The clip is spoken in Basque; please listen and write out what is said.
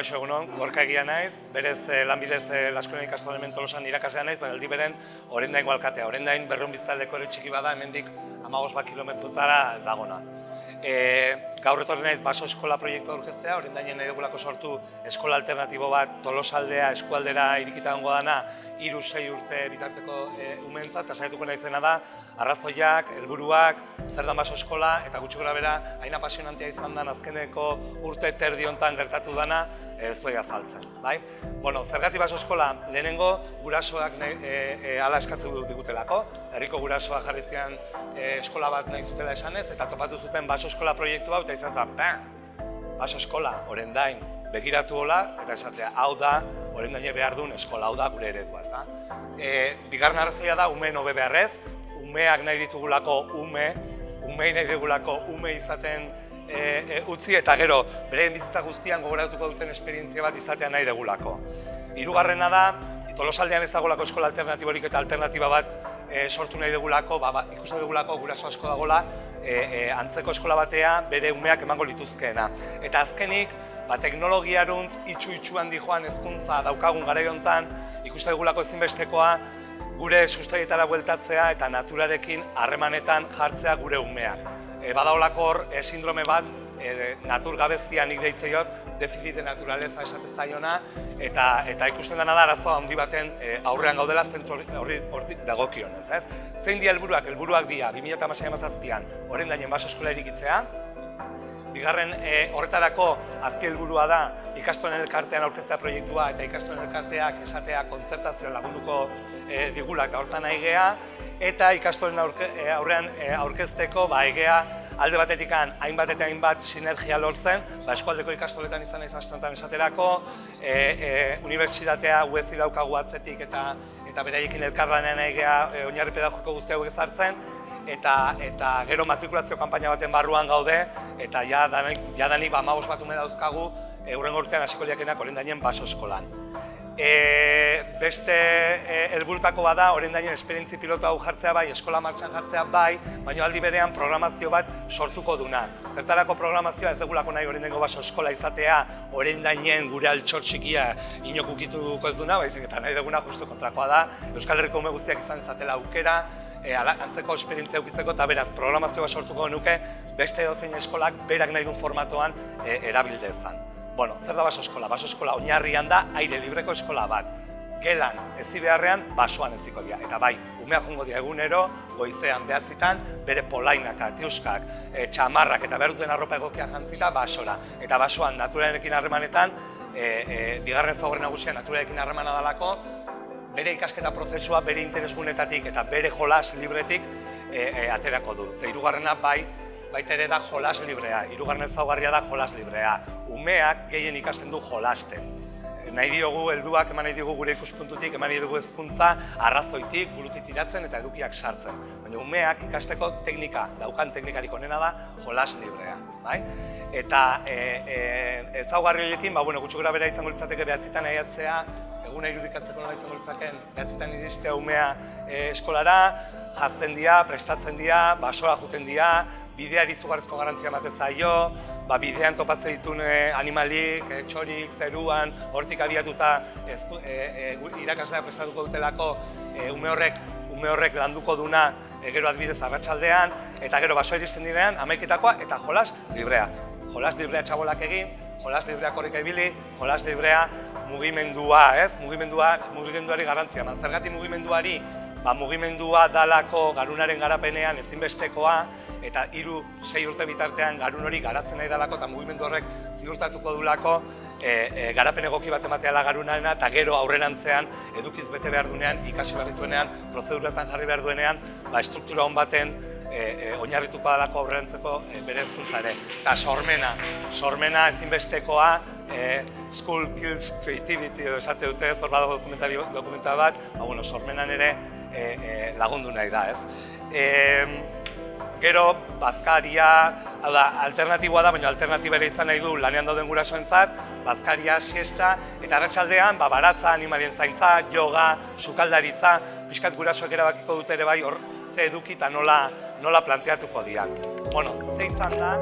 Egunon, gorka egia naiz, berez eh, lanbidez eh, Laskoren ikastolen tolosan irakaslea naiz, baina beren orendain alkatea. Orendain berrun biztaleko txiki bada, hemendik amagos bat kilometrotara dagona. E, gaur etorri naiz baso eskola proiektu aurkeztea, orendainen nahi dugulako sortu eskola alternatibo bat tolosaldea eskualdera irikita dana, iru sei urte bitarteko e, umentzat, eta saietuko naizena da, arrazoiak, helburuak, zer dan baso eskola, eta gutxi gora bera, hain apasionantia izan da azkeneko urte terdi hontan gertatu dana, e, zuei azaltzen. Bai? Bueno, zergati baso eskola, lehenengo gurasoak nahi, e, e, ala eskatzen digutelako, herriko gurasoak jarritzean e, eskola bat nahi zutela esanez, eta topatu zuten baso eskola proiektu hau, eta izan zen, baso eskola, orendain, begiratu hola, eta esatea, hau da, orendaine behar duen eskola, hau da gure eredua, ez da. E, bigarren arrazoia da, ume nobe beharrez, umeak nahi ditugulako ume, umei nahi digulako ume izaten e, e, utzi eta gero bere bizitza guztian gogoratuko duten esperientzia bat izatea nahi degulako. Hirugarrena da, Tolosaldean ez dagolako eskola alternatiborik eta alternatiba bat e, sortu nahi dugulako, ba, ba, ikusten dugulako guraso asko dagola, e, e, antzeko eskola batea bere umeak emango lituzkeena. Eta azkenik, ba, teknologiaruntz itxu-itxu handi joan ezkuntza daukagun gara hontan ikusten dugulako ezinbestekoa, gure sustaietara bueltatzea eta naturarekin harremanetan jartzea gure umeak. E, badaolako hor e, sindrome bat, e, natur gabezia nik deitzeiot, defizite naturaleza esatez zaiona, eta, eta ikusten dena da arazoa handi baten e, aurrean gaudela zentzu horri dagokion, ez ez? Zein di helburuak, helburuak dira, 2008 mazazpian, horren dainen baso eskola erikitzea, Bigarren e, horretarako azki helburua da ikastoen elkartean aurkeztea proiektua eta ikastoen elkarteak esatea kontzertazioa lagunduko e, digula eta hortan aigea. Eta ikastoen aurrean e, aurkezteko ba, aigea alde batetikan hainbat eta hainbat sinergia lortzen, ba, eskualdeko ikastoletan izan naiz astantan esaterako, e, e, unibertsitatea uezi daukagu atzetik eta eta beraiekin elkarlanean egea e, oinarri pedagogiko guzti hauek ezartzen, eta, eta gero matrikulazio kanpaina baten barruan gaude, eta ja danik, ja danik ba, bat ume dauzkagu, eurren urtean hasiko liakenak orendainen baso eskolan. E, beste e, helburutako bada, orain dainen esperientzi pilota hau jartzea bai, eskola martxan jartzea bai, baina aldi berean programazio bat sortuko duna. Zertarako programazioa ez dugulako nahi orain baso eskola izatea, orain dainen gure altxor txikia inokukituko ez duna, baizik eta nahi duguna justu kontrakoa da, Euskal Herriko ume guztiak izan izatela aukera, e, antzeko esperientzia eukitzeko eta beraz programazioa sortuko nuke beste edozein eskolak berak nahi duen formatoan e, erabildezan. Bueno, zer da baso eskola? Baso eskola oinarrian da aire libreko eskola bat. Gelan ezi beharrean basoan eziko dira. Eta bai, umea jongo dira egunero, goizean behatzitan, bere polainak, atiuskak, e, txamarrak eta behar duten arropa egokia jantzita basora. Eta basoan naturarekin harremanetan, e, e, bigarren zaugarren nagusia naturarekin harremana dalako, bere ikasketa prozesua, bere interesgunetatik eta bere jolas libretik e, e, aterako du. Zeirugarrena bai, baita ere da jolas librea, irugarren ezaugarria da jolas librea. Umeak gehien ikasten du jolasten. Nahi diogu helduak eman nahi diogu gure ikuspuntutik, eman nahi dugu hezkuntza arrazoitik, burutik tiratzen eta edukiak sartzen. Baina umeak ikasteko teknika, daukan teknikarik onena da jolas librea. Bai? Eta e, e, ezaugarri horiekin, ba, bueno, gutxu bera izango litzateke behatzitan aiatzea, eguna irudikatzeko nola izango litzaken, behatzitan iristea umea e, eskolara, jazten dira, prestatzen dira, basoa juten dira, bideari izugarrizko garantzia emate zaio, ba, bidean topatzen ditun animalik, e, txorik, zeruan, hortik abiatuta e, e, irakaslea prestatuko dutelako e, ume horrek ume horrek landuko duna e, gero adbidez arratsaldean eta gero basoa iristen direnean amaiketakoa eta jolas librea. Jolas librea txabolak egin, jolas librea korrika ibili, jolas librea mugimendua, ez? Mugimendua, mugimenduari garantzia. Zergati mugimenduari ba, mugimendua dalako garunaren garapenean ezinbestekoa, eta hiru sei urte bitartean garun hori garatzen nahi dalako eta mugimendu horrek ziurtatuko dulako e, e, garapen egoki bat ematea garunarena eta gero aurrerantzean edukiz bete behar duenean, ikasi behar dituenean, prozeduratan jarri behar duenean, ba, estruktura hon baten e, e, oinarrituko dalako aurrerantzeko e, bere ezkuntza ere. Eta sormena, sormena ezinbestekoa, e, School Kills Creativity edo esate dute, hor badago dokumentari bat, ba, bueno, sormenan ere e, e, lagundu nahi da, ez. E, Gero, bazkaria, da, alternatiboa da, baina alternatibera izan nahi du lanean dauden gurasoentzat, bazkaria, siesta, eta arratsaldean ba, baratza, animalien zaintza, yoga, sukaldaritza, pixkat gurasoak erabakiko dut ere bai hor ze eduki eta nola, nola planteatuko dian. Bueno, ze izan da,